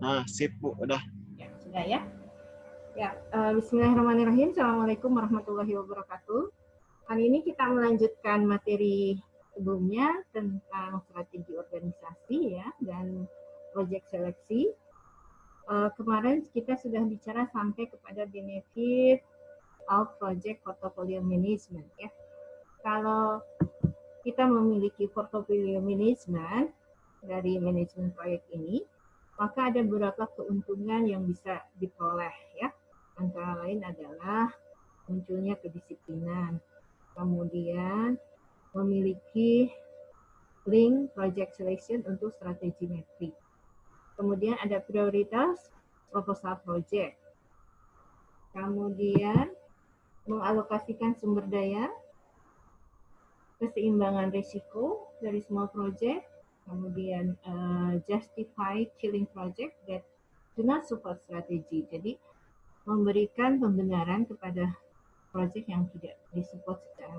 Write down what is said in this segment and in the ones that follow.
Nah, sip Bu, udah. Ya, sudah ya. Ya, uh, Bismillahirrahmanirrahim. Assalamualaikum warahmatullahi wabarakatuh. Hari ini kita melanjutkan materi sebelumnya tentang strategi organisasi ya dan proyek seleksi. Uh, kemarin kita sudah bicara sampai kepada benefit of project portfolio management ya. Kalau kita memiliki portfolio management dari manajemen proyek ini, maka ada beberapa keuntungan yang bisa diperoleh ya. Antara lain adalah munculnya kedisiplinan, kemudian memiliki link project selection untuk strategi metrik. Kemudian ada prioritas proposal project. Kemudian mengalokasikan sumber daya, keseimbangan risiko dari semua project, kemudian uh, justify killing project that do not support strategy. Jadi memberikan pembenaran kepada project yang tidak disupport secara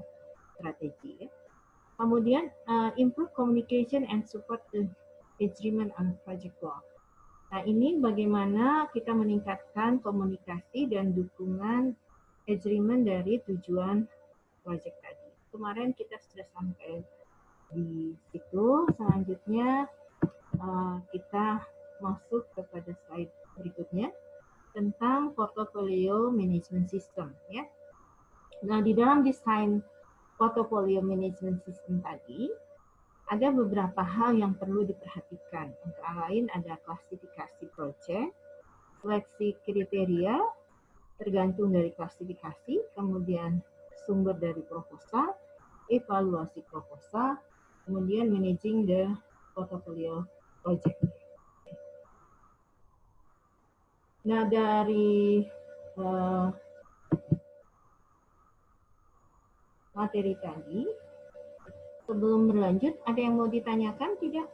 strategi. Ya. Kemudian uh, improve communication and support the agreement on project goal. Nah ini bagaimana kita meningkatkan komunikasi dan dukungan agreement dari tujuan project tadi. Kemarin kita sudah sampai di situ. Selanjutnya uh, kita masuk kepada slide berikutnya tentang portfolio management system ya. Nah, di dalam desain portfolio management system tadi ada beberapa hal yang perlu diperhatikan. Antara lain ada klasifikasi project, seleksi kriteria tergantung dari klasifikasi, kemudian sumber dari proposal, evaluasi proposal, kemudian managing the portfolio project. Nah, dari uh, materi tadi, sebelum berlanjut, ada yang mau ditanyakan tidak?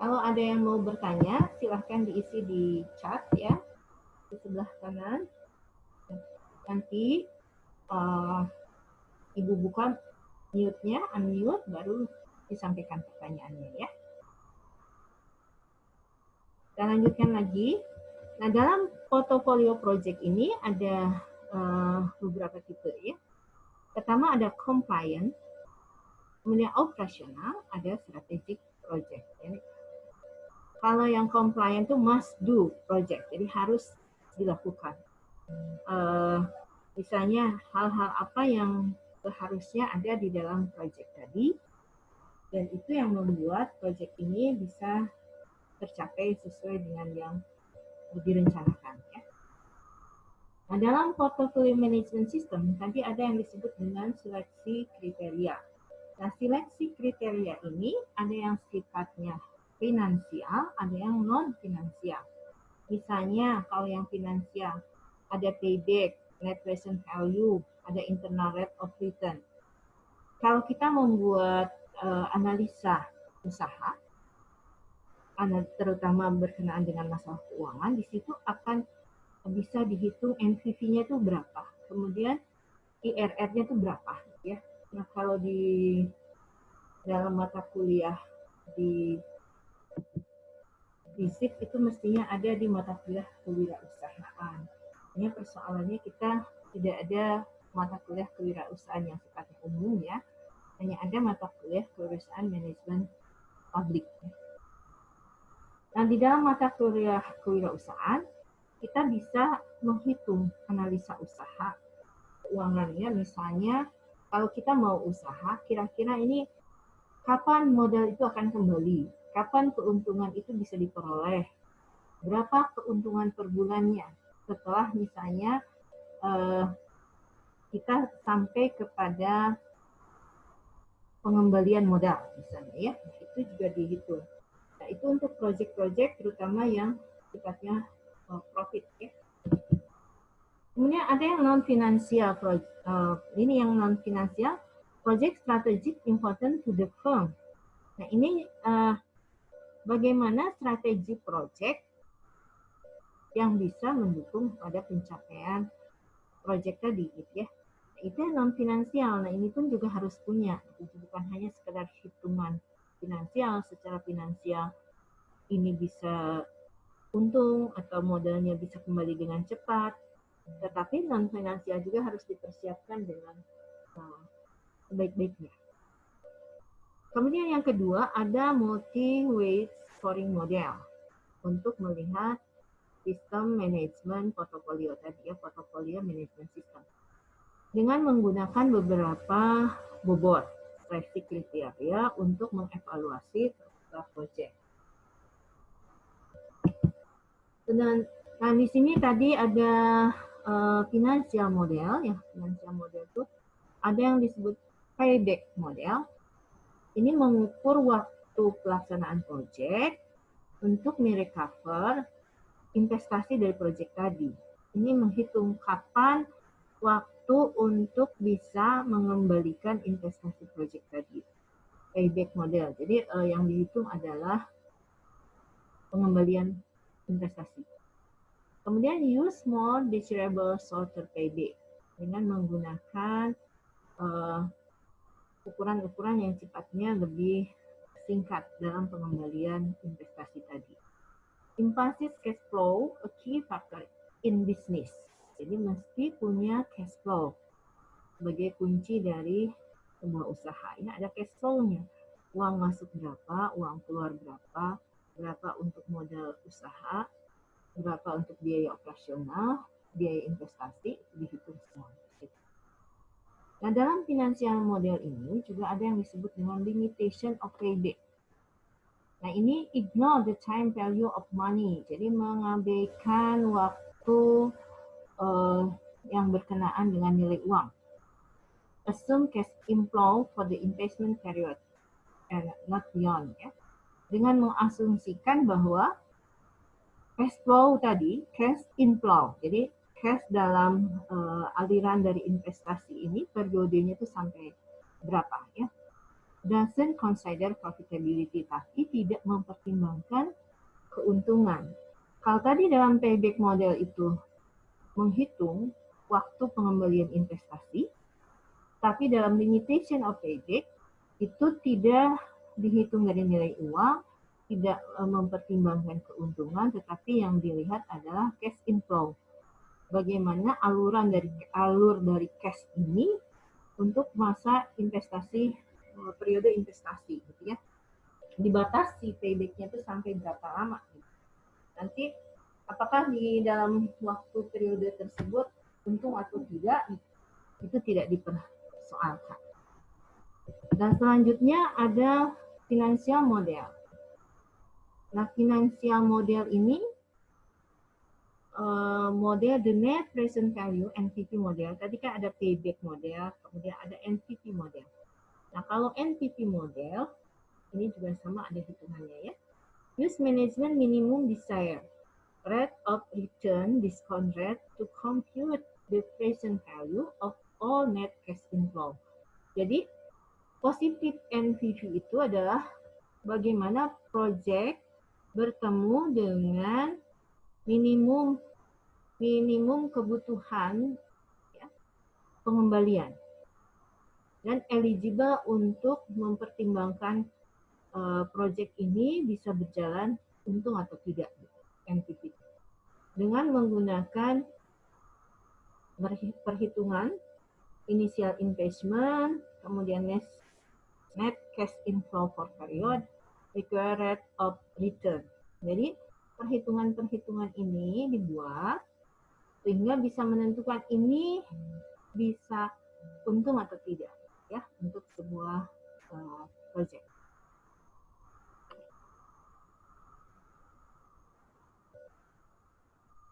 Kalau ada yang mau bertanya, silahkan diisi di chat ya, di sebelah kanan nanti uh, Ibu buka mute-nya, unmute, baru disampaikan pertanyaannya ya. Kita lanjutkan lagi. Nah, dalam portfolio project ini ada uh, beberapa tipe ya. Pertama ada compliant, kemudian operasional, ada strategic project. Ya. Kalau yang compliant itu must do project, jadi harus dilakukan. Uh, Misalnya hal-hal apa yang seharusnya ada di dalam proyek tadi, dan itu yang membuat proyek ini bisa tercapai sesuai dengan yang direncanakan. Ya. Nah, dalam portfolio management system tadi ada yang disebut dengan seleksi kriteria. Nah, seleksi kriteria ini ada yang sifatnya finansial, ada yang non finansial. Misalnya kalau yang finansial ada payback, net present value, ada internal rate of return. Kalau kita membuat uh, analisa usaha, terutama berkenaan dengan masalah keuangan, di situ akan bisa dihitung NPV-nya itu berapa, kemudian IRR-nya itu berapa, ya. Nah kalau di dalam mata kuliah di FISIP itu mestinya ada di mata kuliah kewirausahaan ini persoalannya kita tidak ada mata kuliah kewirausahaan yang sifatnya umum ya, hanya ada mata kuliah kewirausahaan manajemen publik. Nah, di dalam mata kuliah kewirausahaan, kita bisa menghitung analisa usaha keuangannya, misalnya kalau kita mau usaha, kira-kira ini kapan modal itu akan kembali, kapan keuntungan itu bisa diperoleh, berapa keuntungan per bulannya, setelah misalnya uh, kita sampai kepada pengembalian modal misalnya ya itu juga dihitung. Nah itu untuk proyek-proyek terutama yang sifatnya uh, profit ya. Kemudian ada yang non finansial uh, ini yang non finansial project strategic important to the firm. Nah ini uh, bagaimana strategi project yang bisa mendukung pada pencapaian proyek tadi gitu ya. Itu non finansial. Nah ini pun juga harus punya, bukan hanya sekedar hitungan finansial secara finansial ini bisa untung atau modalnya bisa kembali dengan cepat. Tetapi non finansial juga harus dipersiapkan dengan uh, sebaik-baiknya. Kemudian yang kedua ada multi-weight scoring model untuk melihat sistem manajemen portofolio tadi ya portofolio manajemen sistem dengan menggunakan beberapa bobot seleksi kriteria untuk mengevaluasi proyek. Dan nah di sini tadi ada uh, financial model ya financial model itu ada yang disebut payback model ini mengukur waktu pelaksanaan proyek untuk merecover investasi dari proyek tadi. Ini menghitung kapan waktu untuk bisa mengembalikan investasi proyek tadi. Payback model. Jadi uh, yang dihitung adalah pengembalian investasi. Kemudian use more desirable shorter payback dengan menggunakan uh, ukuran-ukuran yang sifatnya lebih singkat dalam pengembalian investasi tadi. Impulsive cash flow, a key factor in business. Jadi mesti punya cash flow sebagai kunci dari sebuah usaha. Ini ada cash flow-nya. Uang masuk berapa, uang keluar berapa, berapa untuk modal usaha, berapa untuk biaya operasional, biaya investasi, dihitung semua. Nah, dalam financial model ini juga ada yang disebut dengan limitation of payback. Nah, ini ignore the time value of money. Jadi mengabaikan waktu uh, yang berkenaan dengan nilai uang. Assume cash inflow for the investment period and not beyond. Ya. Dengan mengasumsikan bahwa cash flow tadi, cash inflow. Jadi cash dalam uh, aliran dari investasi ini periodenya itu sampai berapa ya doesn't consider profitability tapi tidak mempertimbangkan keuntungan. Kalau tadi dalam payback model itu menghitung waktu pengembalian investasi tapi dalam limitation of payback itu tidak dihitung dari nilai uang tidak eh, mempertimbangkan keuntungan tetapi yang dilihat adalah cash inflow. Bagaimana aluran dari alur dari cash ini untuk masa investasi periode investasi gitu ya dibatasi paybacknya itu sampai berapa lama gitu. nanti apakah di dalam waktu periode tersebut untung atau tidak itu tidak dipersoalkan dan selanjutnya ada financial model nah financial model ini uh, model the net present value NPV model. Tadi kan ada payback model, kemudian ada NPV model. Nah, kalau NPV model ini juga sama ada hitungannya ya. Use management minimum desire rate of return discount rate to compute the present value of all net cash inflow. Jadi positif NPV itu adalah bagaimana project bertemu dengan minimum minimum kebutuhan ya, pengembalian dan eligible untuk mempertimbangkan uh, proyek ini bisa berjalan untung atau tidak NPV dengan menggunakan perhitungan initial investment kemudian net, cash inflow for period required of return. Jadi perhitungan-perhitungan ini dibuat sehingga bisa menentukan ini bisa untung atau tidak ya untuk sebuah uh, project.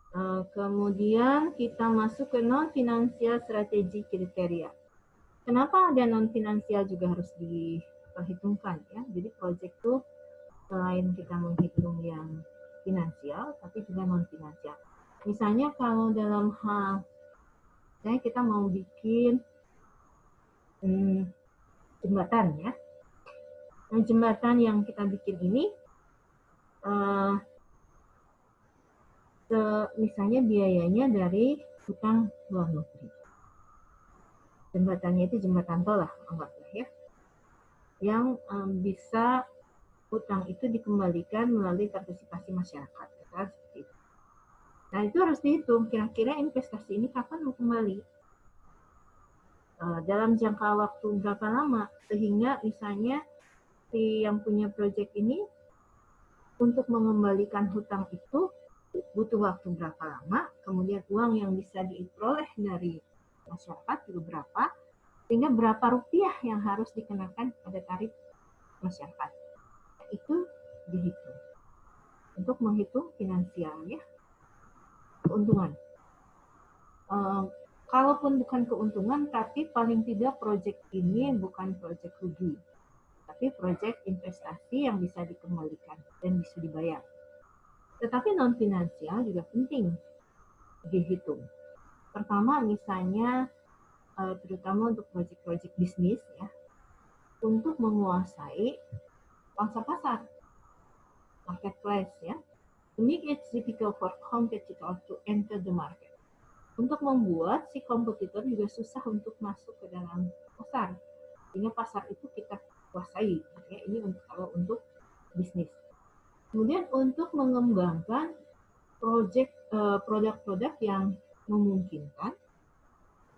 Uh, kemudian kita masuk ke non finansial strategi kriteria. Kenapa ada non finansial juga harus diperhitungkan ya? Jadi project itu selain kita menghitung yang finansial tapi juga non finansial Misalnya kalau dalam hal, misalnya kita mau bikin hmm, jembatan ya. Nah, jembatan yang kita bikin ini, uh, se, misalnya biayanya dari hutang luar negeri. jembatannya itu jembatan tol lah anggaplah ya yang um, bisa utang itu dikembalikan melalui partisipasi masyarakat ya. Nah itu harus dihitung kira-kira investasi ini kapan mau kembali dalam jangka waktu berapa lama sehingga misalnya si yang punya proyek ini untuk mengembalikan hutang itu butuh waktu berapa lama, kemudian uang yang bisa diperoleh dari masyarakat juga berapa, sehingga berapa rupiah yang harus dikenakan pada tarif masyarakat. Itu dihitung. Untuk menghitung finansial ya, keuntungan. Kalaupun bukan keuntungan, tapi paling tidak proyek ini bukan proyek rugi, tapi proyek investasi yang bisa dikembalikan dan bisa dibayar. Tetapi non finansial juga penting dihitung. Pertama misalnya uh, terutama untuk proyek-proyek bisnis ya, untuk menguasai pangsa pasar, marketplace ya, to make it difficult for competitor to enter the market. Untuk membuat si kompetitor juga susah untuk masuk ke dalam pasar, sehingga pasar itu kita kuasai. Ya, ini untuk kalau untuk bisnis. Kemudian untuk mengembangkan project uh, produk-produk yang memungkinkan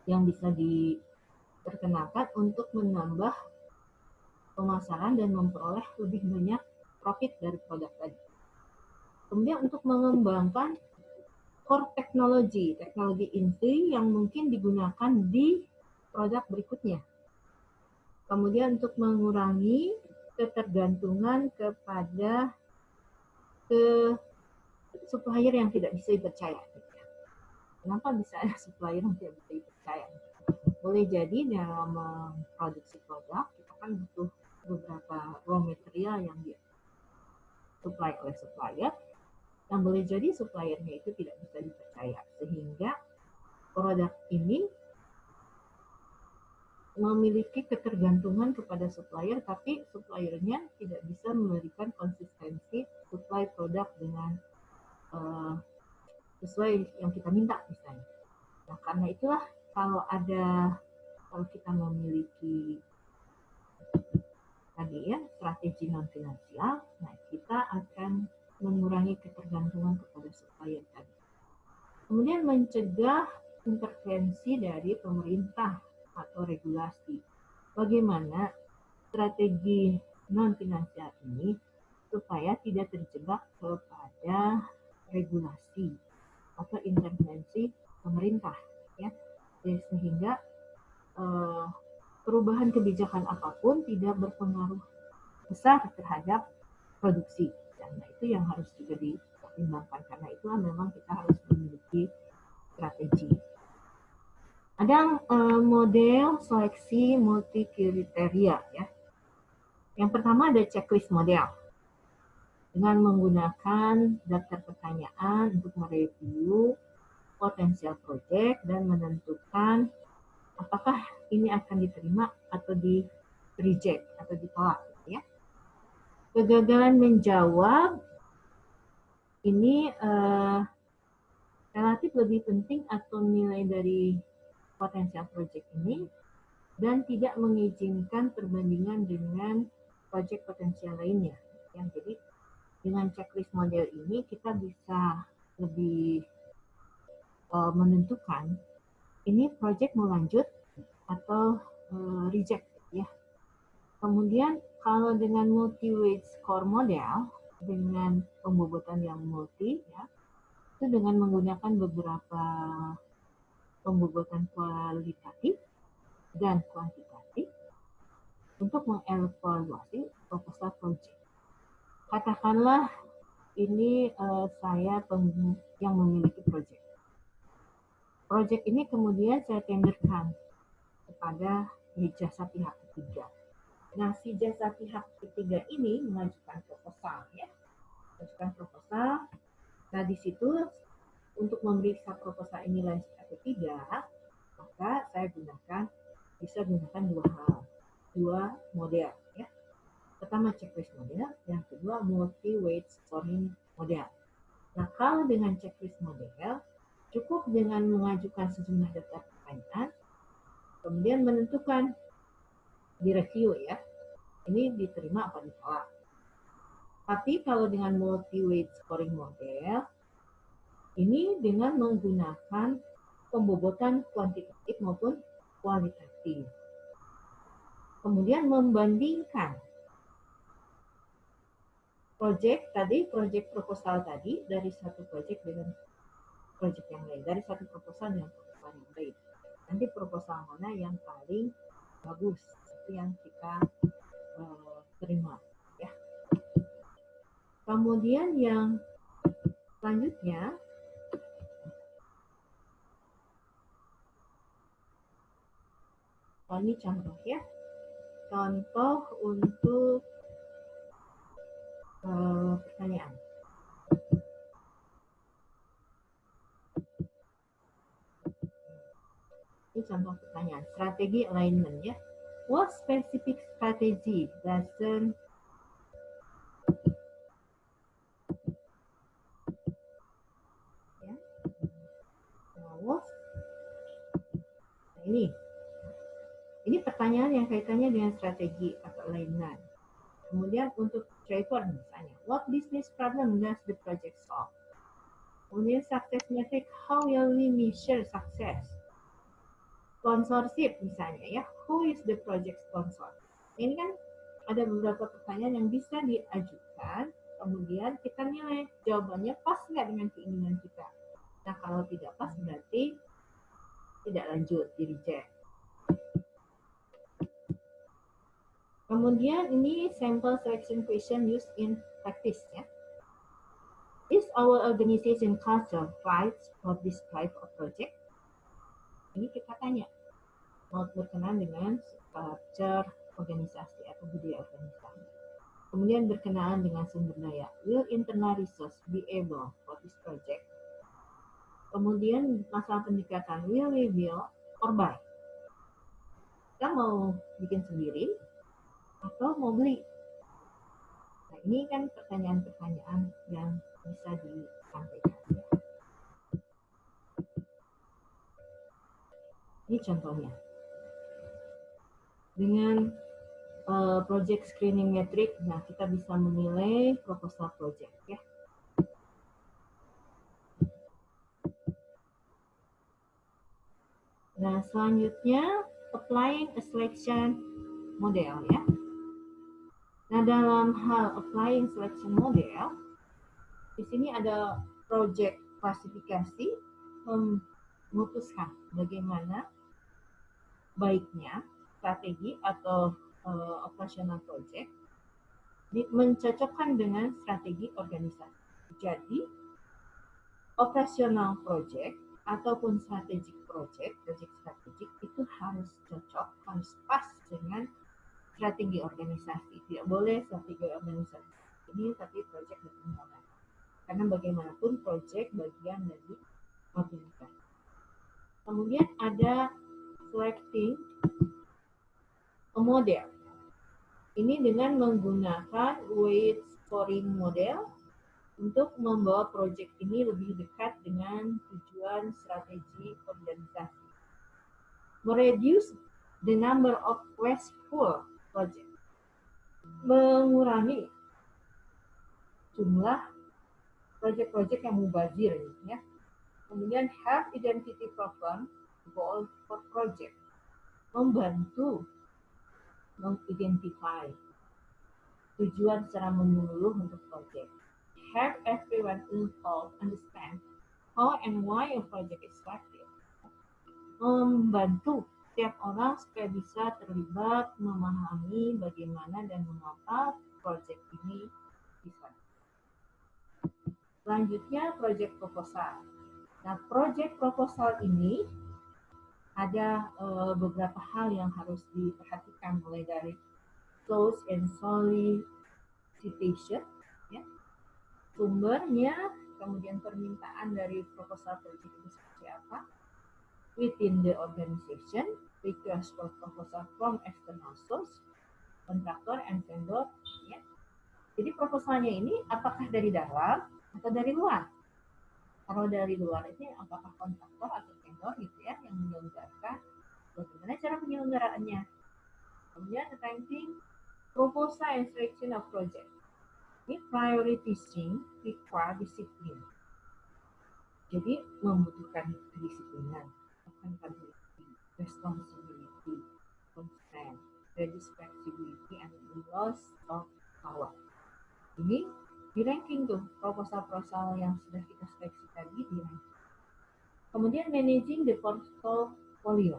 yang bisa diperkenalkan untuk menambah pemasaran dan memperoleh lebih banyak profit dari produk tadi. Kemudian untuk mengembangkan core teknologi, teknologi inti yang mungkin digunakan di produk berikutnya. Kemudian untuk mengurangi ketergantungan kepada ke supplier yang tidak bisa dipercaya. Kenapa bisa ada supplier yang tidak bisa dipercaya? Boleh jadi dalam memproduksi produk, kita kan butuh beberapa raw material yang dia supply oleh supplier, yang boleh jadi suppliernya itu tidak bisa dipercaya. Sehingga produk ini memiliki ketergantungan kepada supplier, tapi suppliernya tidak bisa memberikan konsistensi supply produk dengan uh, sesuai yang kita minta misalnya. Nah karena itulah kalau ada kalau kita memiliki tadi ya strategi non finansial, nah kita akan mengurangi ketergantungan kepada supplier tadi. Kemudian mencegah intervensi dari pemerintah atau regulasi. Bagaimana strategi non finansial ini supaya tidak terjebak kepada regulasi atau intervensi pemerintah ya Jadi, sehingga eh, perubahan kebijakan apa pun tidak berpengaruh besar terhadap produksi dan itu yang harus juga dipertimbangkan karena itulah memang kita harus memiliki strategi. Ada eh, model seleksi multi kriteria ya. Yang pertama ada checklist model. Dengan menggunakan daftar pertanyaan untuk mereview potensial project dan menentukan apakah ini akan diterima atau di reject atau ditolak. Kegagalan menjawab ini uh, relatif lebih penting atau nilai dari potensial project ini dan tidak mengizinkan perbandingan dengan project potensial lainnya. Yang jadi dengan checklist model ini kita bisa lebih uh, menentukan ini project mau lanjut atau uh, reject ya. Kemudian kalau dengan multi weight score model dengan pembobotan yang multi ya itu dengan menggunakan beberapa pembobotan kualitatif dan kuantitatif untuk mengevaluasi proposal project katakanlah ini uh, saya yang memiliki proyek. Proyek ini kemudian saya tenderkan kepada jasa pihak ketiga. Nah, si jasa pihak ketiga ini mengajukan proposal ya. Mengajukan proposal. Nah, di situ untuk memeriksa proposal ini lanjut atau tidak, maka saya gunakan bisa gunakan dua hal, dua model Pertama checklist model, yang kedua multi-weight scoring model. Nah, kalau dengan checklist model, cukup dengan mengajukan sejumlah daftar pertanyaan, Kemudian menentukan di review ya. Ini diterima apa ditolak. Tapi kalau dengan multi-weight scoring model, ini dengan menggunakan pembobotan kuantitatif maupun kualitatif. Kemudian membandingkan project tadi, project proposal tadi dari satu project dengan project yang lain, dari satu proposal dengan proposal yang lain. Nanti proposal mana yang paling bagus, itu yang Kemudian yang selanjutnya oh, ini contoh ya. Contoh untuk uh, pertanyaan. Ini contoh pertanyaan. Strategi alignment ya. What specific strategy doesn't ini. Ini pertanyaan yang kaitannya dengan strategi atau alignment. Kemudian untuk Trevor misalnya, what business problem does the project solve? Kemudian success metric, how will we measure success? Sponsorship misalnya ya, who is the project sponsor? Ini kan ada beberapa pertanyaan yang bisa diajukan, kemudian kita nilai jawabannya pas nggak dengan keinginan kita. Nah kalau tidak pas berarti tidak lanjut, di reject. Kemudian ini sample selection question used in practice ya. Is our organization culture right for this type of project? Ini kita tanya. Mau berkenan dengan culture organisasi atau budaya organisasi. Kemudian berkenaan dengan sumber daya. Will internal resource be able for this project? Kemudian masalah pendekatan will we or buy. Kita mau bikin sendiri atau mau beli. Nah, ini kan pertanyaan-pertanyaan yang bisa disampaikan. Ini contohnya. Dengan uh, project screening metric, nah kita bisa menilai proposal project ya. Nah, selanjutnya applying a selection model ya. Nah, dalam hal applying selection model, di sini ada project klasifikasi memutuskan bagaimana baiknya strategi atau uh, operational project mencocokkan dengan strategi organisasi. Jadi, operational project ataupun strategic project, project strategik itu harus cocok, harus pas dengan strategi organisasi. Tidak boleh strategi organisasi ini tapi project berkembang. Karena bagaimanapun project bagian dari organisasi. Kemudian ada selecting model. Ini dengan menggunakan weight scoring model untuk membawa proyek ini lebih dekat dengan tujuan strategi organisasi. Mereduce the number of wasteful project. Mengurangi jumlah proyek-proyek yang mubazir ya. Kemudian have identity problem goal for project. Membantu mengidentify tujuan secara menyeluruh untuk proyek have everyone involved understand how and why a project is started. Membantu setiap orang supaya bisa terlibat, memahami bagaimana dan mengapa project ini bisa. Selanjutnya, project proposal. Nah, project proposal ini ada uh, beberapa hal yang harus diperhatikan mulai dari close and solicitation, ya, sumbernya, kemudian permintaan dari proposal project itu seperti apa, within the organization, request for proposal from external source, kontraktor and vendor. Ya. Jadi proposalnya ini apakah dari dalam atau dari luar? Kalau dari luar ini apakah kontraktor atau vendor gitu ya yang menyelenggarakan bagaimana cara penyelenggaraannya. Kemudian ranking proposal and selection of project. Ini prioritizing require disiplin. Jadi membutuhkan kedisiplinan, accountability, responsibility, consent, responsibility, and loss of power. Ini di ranking tuh proposal-proposal yang sudah kita seleksi tadi di ranking. Kemudian managing the portfolio.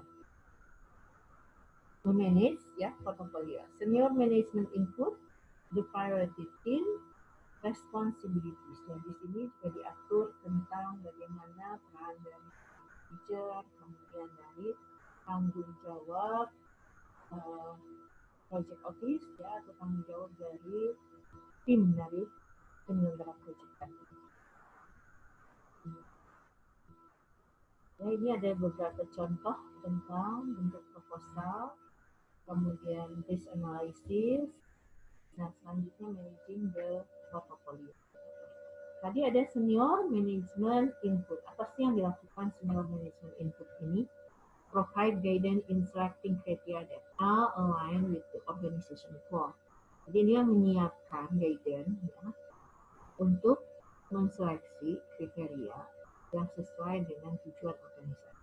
Memanage ya portfolio. Senior management input, the priority team, responsibilities. Dan di sini juga diatur tentang bagaimana peran dari manager, kemudian dari tanggung jawab uh, project office ya atau tanggung jawab dari tim dari penyelenggara project tadi. Ya, ini ada beberapa contoh tentang bentuk proposal, kemudian risk analysis, nah selanjutnya managing the portfolio. Tadi ada senior management input. Apa sih yang dilakukan senior management input ini? Provide guidance in selecting criteria that are aligned with the organization goal. Jadi dia menyiapkan guidance ya, untuk menseleksi kriteria yang sesuai dengan tujuan organisasi.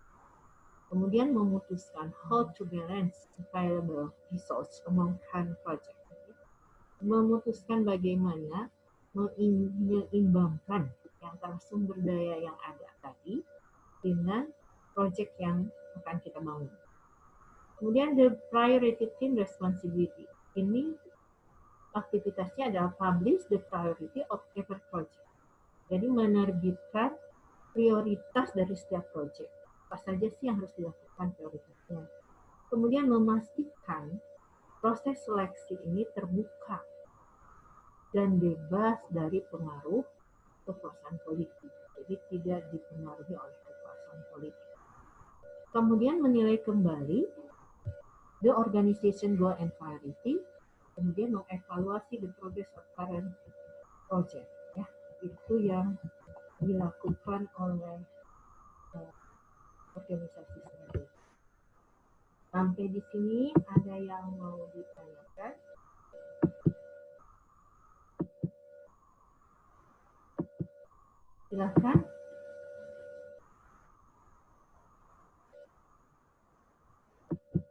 Kemudian memutuskan how to balance available resource among current project. Memutuskan bagaimana menyeimbangkan yang sumber daya yang ada tadi dengan project yang akan kita bangun. Kemudian the priority team responsibility. Ini aktivitasnya adalah publish the priority of every project. Jadi menerbitkan prioritas dari setiap proyek. Apa saja sih yang harus dilakukan prioritasnya. Kemudian memastikan proses seleksi ini terbuka dan bebas dari pengaruh kekuasaan politik. Jadi tidak dipengaruhi oleh kekuasaan politik. Kemudian menilai kembali the organization goal and priority, kemudian mengevaluasi the progress of current project. Ya, itu yang dilakukan oleh uh, organisasi. Sampai di sini ada yang mau ditanyakan? Silahkan.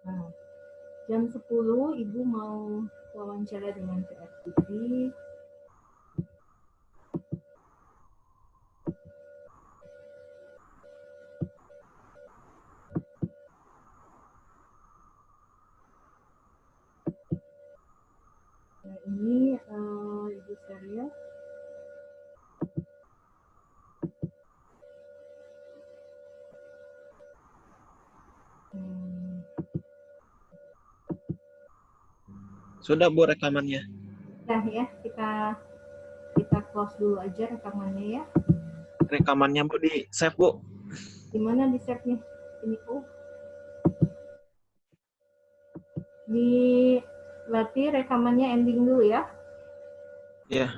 Nah, jam 10 Ibu mau wawancara dengan PFTV Sudah Bu rekamannya. Nah ya, kita kita close dulu aja rekamannya ya. Rekamannya Bu di save Bu. Di save nih? Ini Bu. Di berarti rekamannya ending dulu ya. Iya.